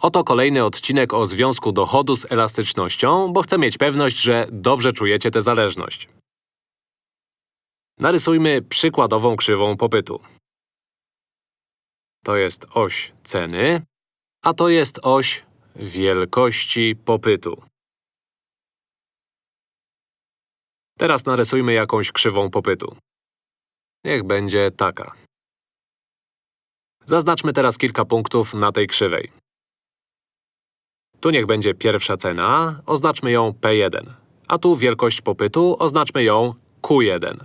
Oto kolejny odcinek o związku dochodu z elastycznością, bo chcę mieć pewność, że dobrze czujecie tę zależność. Narysujmy przykładową krzywą popytu. To jest oś ceny, a to jest oś wielkości popytu. Teraz narysujmy jakąś krzywą popytu. Niech będzie taka. Zaznaczmy teraz kilka punktów na tej krzywej. Tu niech będzie pierwsza cena, oznaczmy ją P1. A tu wielkość popytu, oznaczmy ją Q1.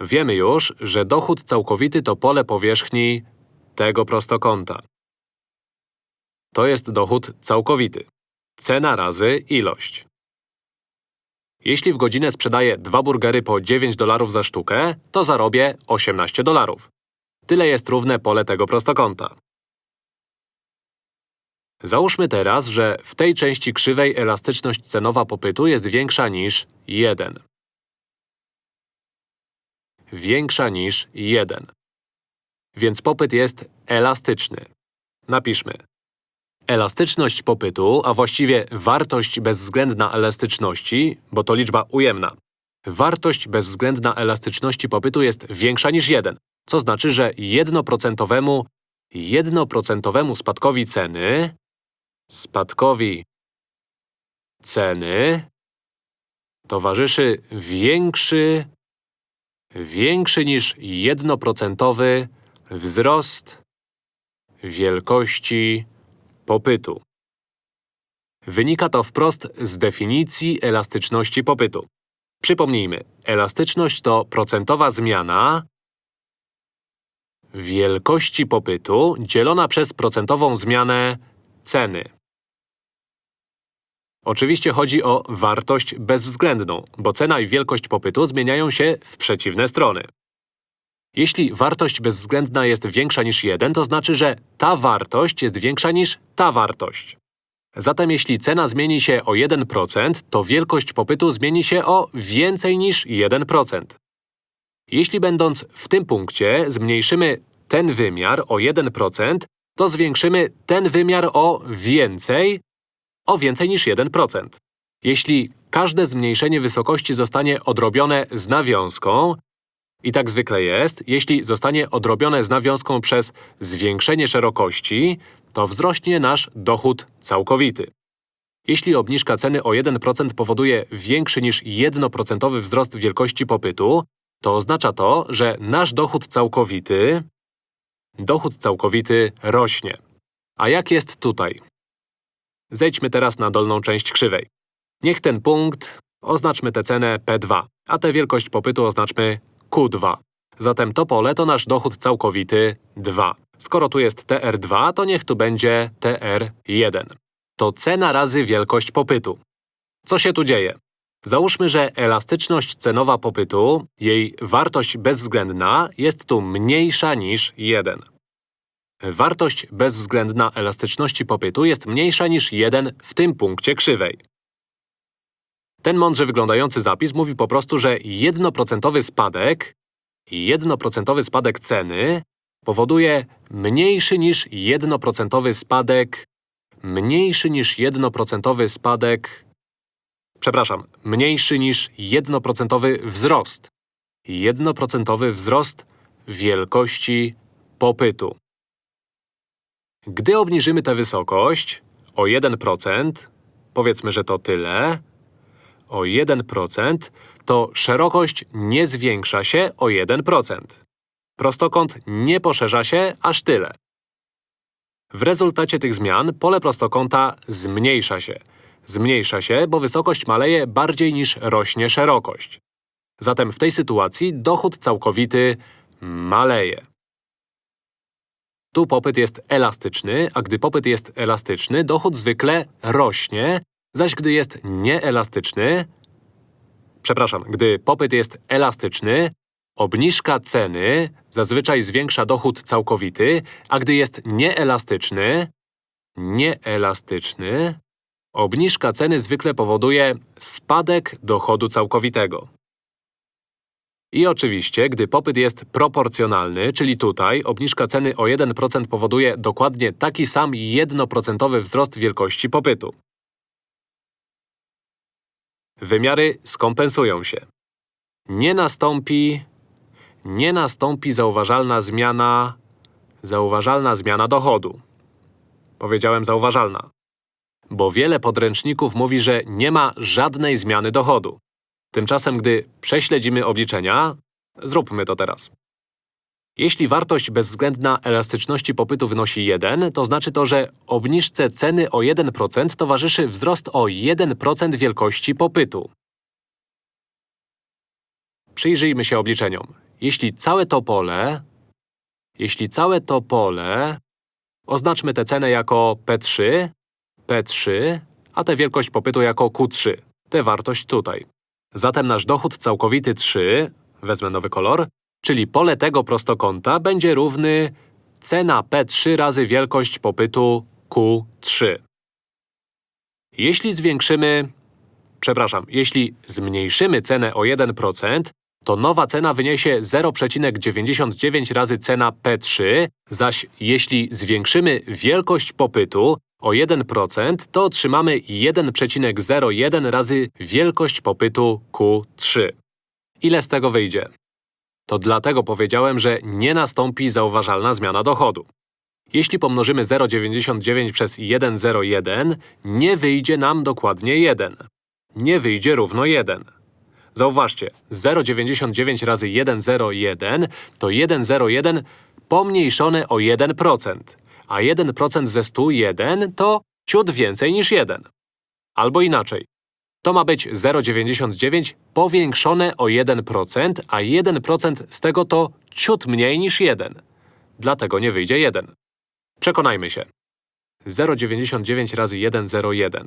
Wiemy już, że dochód całkowity to pole powierzchni tego prostokąta. To jest dochód całkowity. Cena razy ilość. Jeśli w godzinę sprzedaję dwa burgery po 9 dolarów za sztukę, to zarobię 18 dolarów. Tyle jest równe pole tego prostokąta. Załóżmy teraz, że w tej części krzywej elastyczność cenowa popytu jest większa niż 1. Większa niż 1. Więc popyt jest elastyczny. Napiszmy. Elastyczność popytu, a właściwie wartość bezwzględna elastyczności, bo to liczba ujemna. Wartość bezwzględna elastyczności popytu jest większa niż 1, co znaczy, że jednoprocentowemu, jednoprocentowemu spadkowi ceny spadkowi ceny towarzyszy większy, większy niż jednoprocentowy wzrost wielkości popytu. Wynika to wprost z definicji elastyczności popytu. Przypomnijmy, elastyczność to procentowa zmiana wielkości popytu dzielona przez procentową zmianę ceny. Oczywiście chodzi o wartość bezwzględną, bo cena i wielkość popytu zmieniają się w przeciwne strony. Jeśli wartość bezwzględna jest większa niż 1, to znaczy, że ta wartość jest większa niż ta wartość. Zatem jeśli cena zmieni się o 1%, to wielkość popytu zmieni się o więcej niż 1%. Jeśli będąc w tym punkcie zmniejszymy ten wymiar o 1%, to zwiększymy ten wymiar o więcej, o więcej niż 1%. Jeśli każde zmniejszenie wysokości zostanie odrobione z nawiązką, i tak zwykle jest, jeśli zostanie odrobione z nawiązką przez zwiększenie szerokości, to wzrośnie nasz dochód całkowity. Jeśli obniżka ceny o 1% powoduje większy niż 1% wzrost wielkości popytu, to oznacza to, że nasz dochód całkowity dochód całkowity rośnie. A jak jest tutaj? Zejdźmy teraz na dolną część krzywej. Niech ten punkt oznaczmy tę cenę P2, a tę wielkość popytu oznaczmy Q2. Zatem to pole to nasz dochód całkowity 2. Skoro tu jest TR2, to niech tu będzie TR1. To cena razy wielkość popytu. Co się tu dzieje? Załóżmy, że elastyczność cenowa popytu, jej wartość bezwzględna, jest tu mniejsza niż 1. Wartość bezwzględna elastyczności popytu jest mniejsza niż 1 w tym punkcie krzywej. Ten mądrze wyglądający zapis mówi po prostu, że jednoprocentowy spadek, jednoprocentowy spadek ceny powoduje mniejszy niż jednoprocentowy spadek, mniejszy niż jednoprocentowy spadek Przepraszam, mniejszy niż jednoprocentowy wzrost. Jednoprocentowy wzrost wielkości popytu. Gdy obniżymy tę wysokość o 1%, powiedzmy, że to tyle, o 1%, to szerokość nie zwiększa się o 1%. Prostokąt nie poszerza się aż tyle. W rezultacie tych zmian pole prostokąta zmniejsza się – Zmniejsza się, bo wysokość maleje bardziej niż rośnie szerokość. Zatem w tej sytuacji dochód całkowity maleje. Tu popyt jest elastyczny, a gdy popyt jest elastyczny, dochód zwykle rośnie, zaś gdy jest nieelastyczny… Przepraszam, gdy popyt jest elastyczny, obniżka ceny zazwyczaj zwiększa dochód całkowity, a gdy jest nieelastyczny… Nieelastyczny… Obniżka ceny zwykle powoduje spadek dochodu całkowitego. I oczywiście, gdy popyt jest proporcjonalny, czyli tutaj obniżka ceny o 1% powoduje dokładnie taki sam 1% wzrost wielkości popytu. Wymiary skompensują się. Nie nastąpi… nie nastąpi zauważalna zmiana… zauważalna zmiana dochodu. Powiedziałem zauważalna. Bo wiele podręczników mówi, że nie ma żadnej zmiany dochodu. Tymczasem, gdy prześledzimy obliczenia… Zróbmy to teraz. Jeśli wartość bezwzględna elastyczności popytu wynosi 1, to znaczy to, że obniżce ceny o 1% towarzyszy wzrost o 1% wielkości popytu. Przyjrzyjmy się obliczeniom. Jeśli całe to pole… Jeśli całe to pole… Oznaczmy tę cenę jako P3, P3, a tę wielkość popytu jako Q3. Tę wartość tutaj. Zatem nasz dochód całkowity 3, wezmę nowy kolor, czyli pole tego prostokąta będzie równy cena P3 razy wielkość popytu Q3. Jeśli zwiększymy… Przepraszam, jeśli zmniejszymy cenę o 1%, to nowa cena wyniesie 0,99 razy cena P3, zaś jeśli zwiększymy wielkość popytu o 1%, to otrzymamy 1,01 razy wielkość popytu Q3. Ile z tego wyjdzie? To dlatego powiedziałem, że nie nastąpi zauważalna zmiana dochodu. Jeśli pomnożymy 0,99 przez 1,01, nie wyjdzie nam dokładnie 1. Nie wyjdzie równo 1. Zauważcie, 0,99 razy 1,01 to 1,01 pomniejszone o 1%, a 1% ze 101 to ciut więcej niż 1. Albo inaczej. To ma być 0,99 powiększone o 1%, a 1% z tego to ciut mniej niż 1. Dlatego nie wyjdzie 1. Przekonajmy się. 0,99 razy 1,01.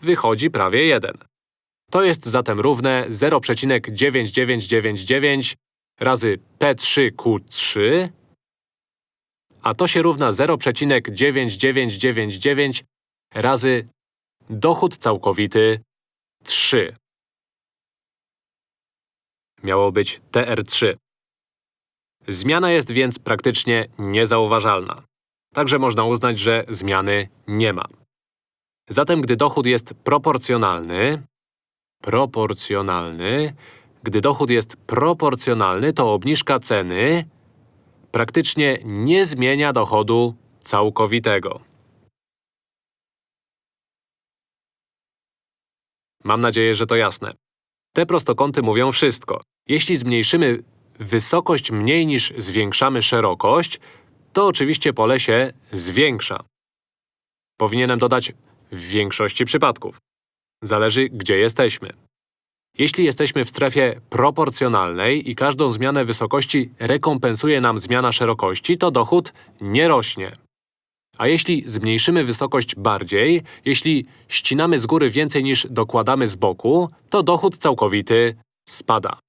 Wychodzi prawie 1. To jest zatem równe 0,9999 razy P3Q3, a to się równa 0,9999 razy dochód całkowity 3. Miało być TR3. Zmiana jest więc praktycznie niezauważalna. Także można uznać, że zmiany nie ma. Zatem gdy dochód jest proporcjonalny, proporcjonalny, gdy dochód jest proporcjonalny, to obniżka ceny praktycznie nie zmienia dochodu całkowitego. Mam nadzieję, że to jasne. Te prostokąty mówią wszystko. Jeśli zmniejszymy wysokość mniej niż zwiększamy szerokość, to oczywiście pole się zwiększa. Powinienem dodać w większości przypadków. Zależy, gdzie jesteśmy. Jeśli jesteśmy w strefie proporcjonalnej i każdą zmianę wysokości rekompensuje nam zmiana szerokości, to dochód nie rośnie. A jeśli zmniejszymy wysokość bardziej, jeśli ścinamy z góry więcej niż dokładamy z boku, to dochód całkowity spada.